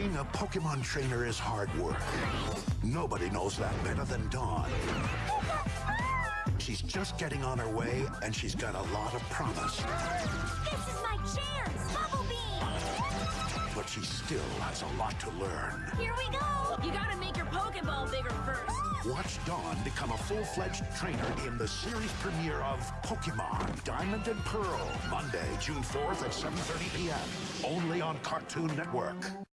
Being a Pokemon trainer is hard work. Nobody knows that better than Dawn. She's just getting on her way, and she's got a lot of promise. This is my chance! Bubble But she still has a lot to learn. Here we go! You gotta make your Pokeball bigger first. Watch Dawn become a full-fledged trainer in the series premiere of Pokemon Diamond and Pearl, Monday, June 4th at 7.30 p.m. Only on Cartoon Network.